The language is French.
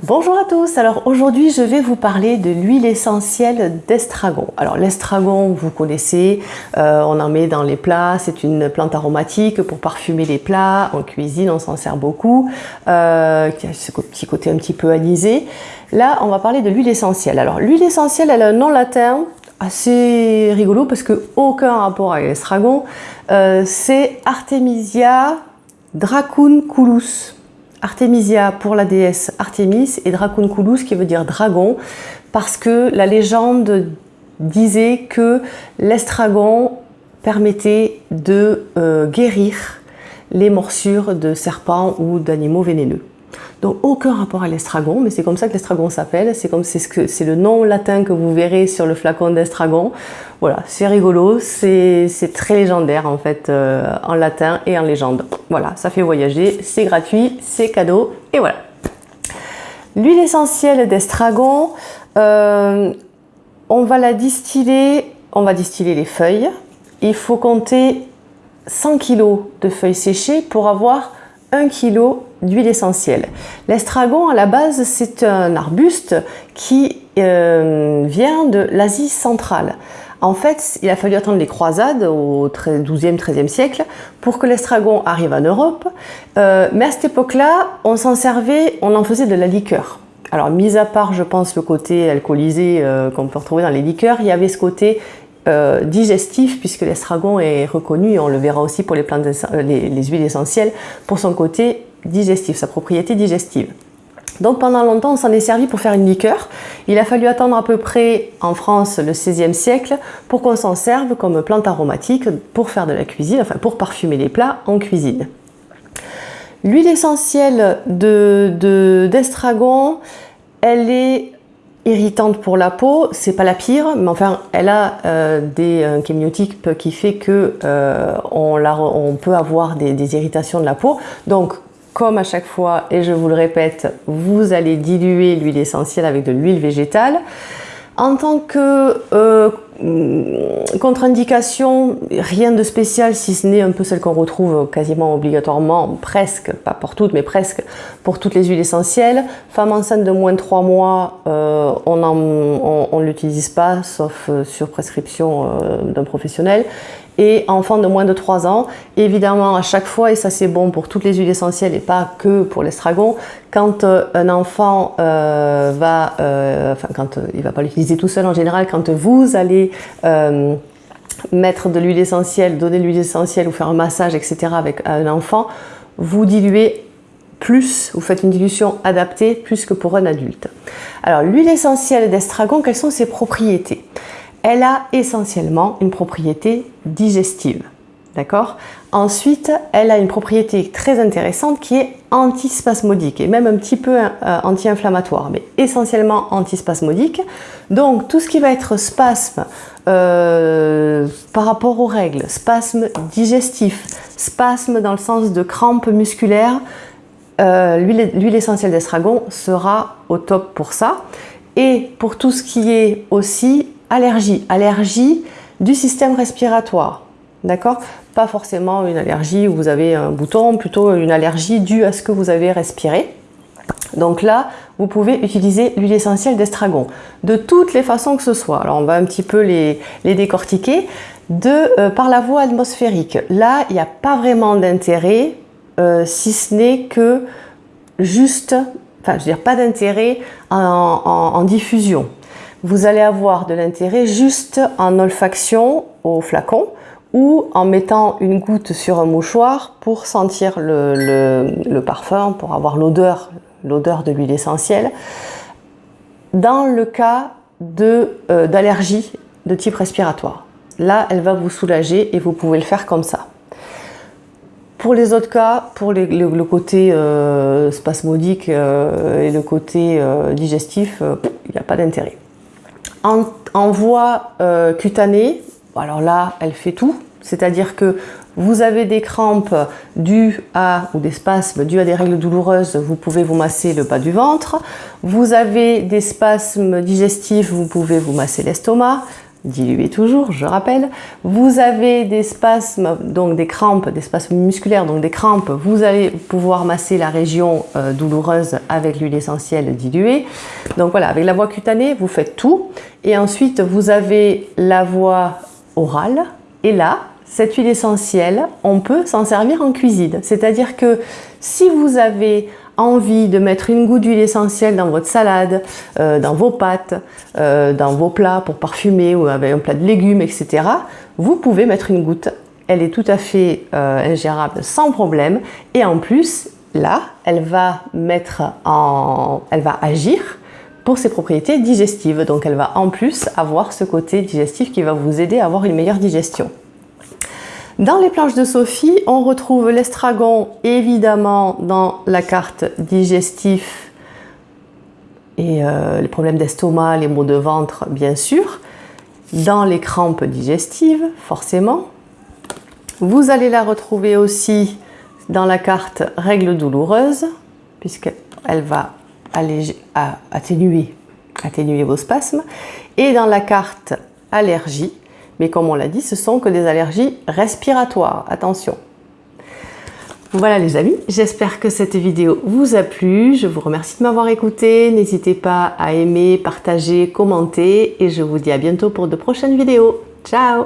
Bonjour à tous, alors aujourd'hui je vais vous parler de l'huile essentielle d'estragon. Alors l'estragon vous connaissez, euh, on en met dans les plats, c'est une plante aromatique pour parfumer les plats, en cuisine on s'en sert beaucoup, euh, qui a ce petit côté un petit peu anisé. Là on va parler de l'huile essentielle. Alors l'huile essentielle elle a un nom latin assez rigolo parce que aucun rapport avec l'estragon, euh, c'est Artemisia dracunculus. Artemisia pour la déesse Artemis et Dracunculus qui veut dire dragon parce que la légende disait que l'estragon permettait de euh, guérir les morsures de serpents ou d'animaux vénéneux. Donc aucun rapport à l'estragon, mais c'est comme ça que l'estragon s'appelle, c'est comme c'est ce que c'est le nom latin que vous verrez sur le flacon d'estragon. Voilà, c'est rigolo, c'est très légendaire en fait euh, en latin et en légende. Voilà, ça fait voyager, c'est gratuit, c'est cadeau et voilà. L'huile essentielle d'estragon, euh, on va la distiller, on va distiller les feuilles. Il faut compter 100 kg de feuilles séchées pour avoir 1 kg d'huile essentielle. L'estragon, à la base, c'est un arbuste qui euh, vient de l'Asie centrale. En fait, il a fallu attendre les croisades au 12e, 13e siècle pour que l'estragon arrive en Europe. Euh, mais à cette époque-là, on s'en servait, on en faisait de la liqueur. Alors, mis à part, je pense, le côté alcoolisé euh, qu'on peut retrouver dans les liqueurs, il y avait ce côté digestif puisque l'estragon est reconnu, et on le verra aussi pour les, plantes, les huiles essentielles, pour son côté digestif, sa propriété digestive. Donc pendant longtemps, on s'en est servi pour faire une liqueur. Il a fallu attendre à peu près en France le 16e siècle pour qu'on s'en serve comme plante aromatique pour faire de la cuisine, enfin pour parfumer les plats en cuisine. L'huile essentielle d'estragon, de, elle est irritante pour la peau, c'est pas la pire, mais enfin elle a euh, des un qui fait que euh, on, peut avoir des, irritations de la peau. Donc comme à chaque fois, et je vous le répète, vous allez diluer l'huile essentielle avec de l'huile végétale. En tant que euh, contre-indication, rien de spécial si ce n'est un peu celle qu'on retrouve quasiment obligatoirement, presque, pas pour toutes, mais presque pour toutes les huiles essentielles. Femme enceinte de moins de 3 mois, euh, on ne l'utilise pas, sauf euh, sur prescription d'un professionnel et enfant de moins de 3 ans. Évidemment, à chaque fois, et ça c'est bon pour toutes les huiles essentielles et pas que pour l'estragon, quand euh, un enfant euh, va, euh, enfin quand il va pas l'utiliser tout seul en général, quand vous allez mettre de l'huile essentielle, donner de l'huile essentielle ou faire un massage, etc. avec un enfant, vous diluez plus, vous faites une dilution adaptée plus que pour un adulte. Alors l'huile essentielle d'estragon, quelles sont ses propriétés? Elle a essentiellement une propriété digestive. D'accord? Ensuite, elle a une propriété très intéressante qui est antispasmodique et même un petit peu euh, anti-inflammatoire, mais essentiellement antispasmodique. Donc, tout ce qui va être spasme euh, par rapport aux règles, spasme digestif, spasme dans le sens de crampes musculaires, euh, l'huile essentielle d'estragon sera au top pour ça. Et pour tout ce qui est aussi allergie. Allergie du système respiratoire. D'accord? Pas forcément une allergie où vous avez un bouton, plutôt une allergie due à ce que vous avez respiré. Donc là, vous pouvez utiliser l'huile essentielle d'estragon de toutes les façons que ce soit. Alors on va un petit peu les, décortiquer. De, euh, par la voie atmosphérique, là, il n'y a pas vraiment d'intérêt, euh, si ce n'est que juste, enfin je veux dire pas d'intérêt en diffusion vous allez avoir de l'intérêt juste en olfaction au flacon ou en mettant une goutte sur un mouchoir pour sentir le, parfum, pour avoir l'odeur de l'huile essentielle. Dans le cas euh, d'allergie de, type respiratoire, là, elle va vous soulager et vous pouvez le faire comme ça. Pour les autres cas, pour le, côté euh, spasmodique euh, et le côté digestif, il n'y a pas d'intérêt. En, voie euh, cutanée, alors là, elle fait tout. C'est-à-dire que vous avez des crampes dues à, ou des spasmes dus à des règles douloureuses, vous pouvez vous masser le bas du ventre. Vous avez des spasmes digestifs, vous pouvez vous masser l'estomac. Dilué toujours, je rappelle. Vous avez des spasmes, donc des crampes, des spasmes musculaires, donc des crampes. Vous allez pouvoir masser la région euh, douloureuse avec l'huile essentielle diluée. Donc voilà, avec la voie cutanée, vous faites tout. Et ensuite, vous avez la voie orale. Et là, cette huile essentielle, on peut s'en servir en cuisine. C'est-à-dire que si vous avez envie de mettre une goutte d'huile essentielle dans votre salade, euh, dans vos pâtes, euh, dans vos plats pour parfumer ou avec un plat de légumes, etc., vous pouvez mettre une goutte. Elle est tout à fait euh, ingérable sans problème. Et en plus, là, elle va mettre en... elle va agir pour ses propriétés digestives. Donc elle va en plus avoir ce côté digestif qui va vous aider à avoir une meilleure digestion. Dans les planches de Sophie, on retrouve l'estragon évidemment dans la carte digestif et euh, les problèmes d'estomac, les maux de ventre bien sûr. Dans les crampes digestives, forcément. Vous allez la retrouver aussi dans la carte règles douloureuses, puisqu'elle va alléger, atténuer, atténuer vos spasmes. Et dans la carte allergie, mais comme on l'a dit, ce sont que des allergies respiratoires. Attention voilà les amis, j'espère que cette vidéo vous a plu. Je vous remercie de m'avoir écouté. N'hésitez pas à aimer, partager, commenter et je vous dis à bientôt pour de prochaines vidéos. Ciao